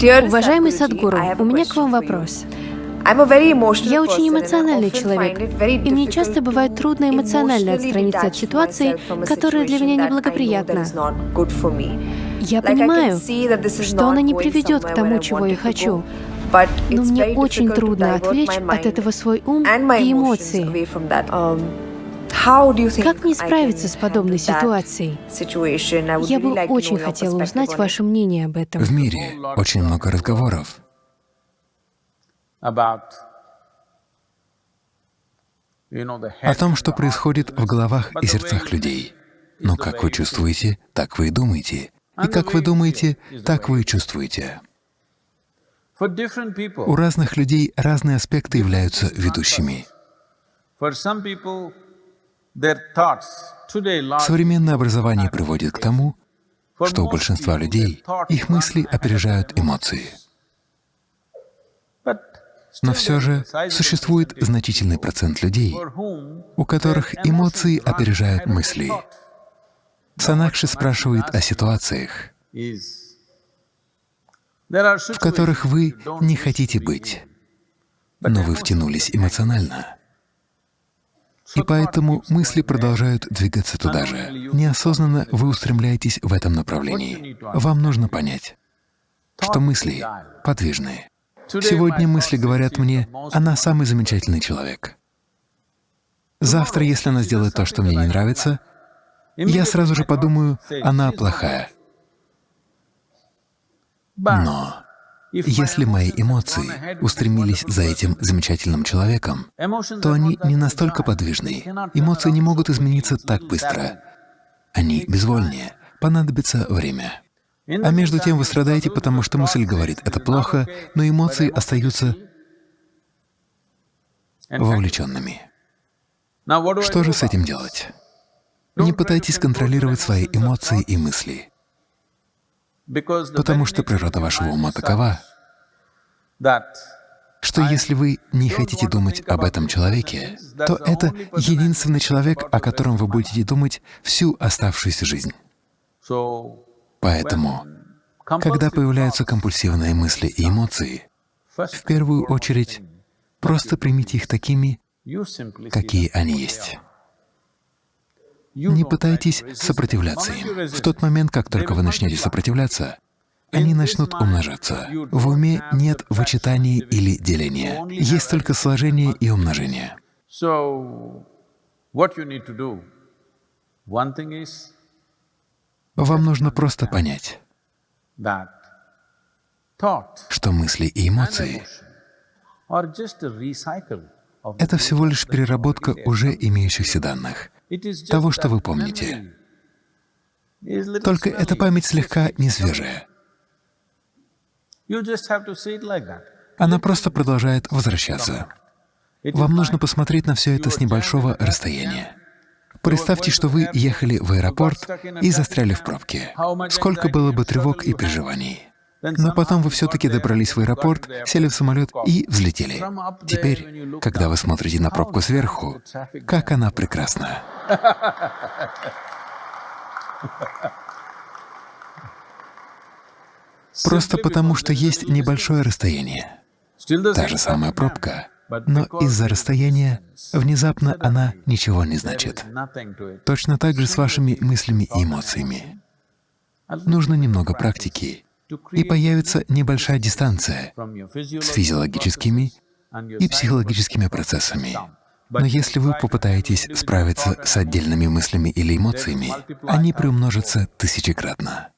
Уважаемый Садгуру, у меня к вам вопрос. Я очень эмоциональный человек, и мне часто бывает трудно эмоционально отстраниться от ситуации, которая для меня неблагоприятна. Я понимаю, что она не приведет к тому, чего я хочу, но мне очень трудно отвлечь от этого свой ум и эмоции. Как мне справиться с подобной ситуацией? Я бы очень хотела узнать ваше мнение об этом. В мире очень много разговоров о том, что происходит в головах и сердцах людей. Но как вы чувствуете, так вы и думаете. И как вы думаете, так вы и чувствуете. У разных людей разные аспекты являются ведущими. Современное образование приводит к тому, что у большинства людей их мысли опережают эмоции. Но все же существует значительный процент людей, у которых эмоции опережают мысли. Санакши спрашивает о ситуациях, в которых вы не хотите быть, но вы втянулись эмоционально. И поэтому мысли продолжают двигаться туда же. Неосознанно вы устремляетесь в этом направлении. Вам нужно понять, что мысли подвижные. Сегодня мысли говорят мне, она самый замечательный человек. Завтра, если она сделает то, что мне не нравится, я сразу же подумаю, она плохая. Но если мои эмоции устремились за этим замечательным человеком, то они не настолько подвижны. Эмоции не могут измениться так быстро. Они безвольнее, понадобится время. А между тем вы страдаете, потому что мысль говорит, это плохо, но эмоции остаются вовлеченными. Что же с этим делать? Не пытайтесь контролировать свои эмоции и мысли, потому что природа вашего ума такова, что если вы не хотите думать об этом человеке, то это единственный человек, о котором вы будете думать всю оставшуюся жизнь. Поэтому, когда появляются компульсивные мысли и эмоции, в первую очередь просто примите их такими, какие они есть. Не пытайтесь сопротивляться им. В тот момент, как только вы начнете сопротивляться, они начнут умножаться. В уме нет вычитания или деления, есть только сложение и умножение. Вам нужно просто понять, что мысли и эмоции — это всего лишь переработка уже имеющихся данных, того, что вы помните. Только эта память слегка несвежая. Она просто продолжает возвращаться. Вам нужно посмотреть на все это с небольшого расстояния. Представьте, что вы ехали в аэропорт и застряли в пробке. Сколько было бы тревог и переживаний. Но потом вы все-таки добрались в аэропорт, сели в самолет и взлетели. Теперь, когда вы смотрите на пробку сверху, как она прекрасна. Просто потому, что есть небольшое расстояние. Та же самая пробка но из-за расстояния внезапно она ничего не значит. Точно так же с вашими мыслями и эмоциями. Нужно немного практики, и появится небольшая дистанция с физиологическими и психологическими процессами. Но если вы попытаетесь справиться с отдельными мыслями или эмоциями, они приумножатся тысячекратно.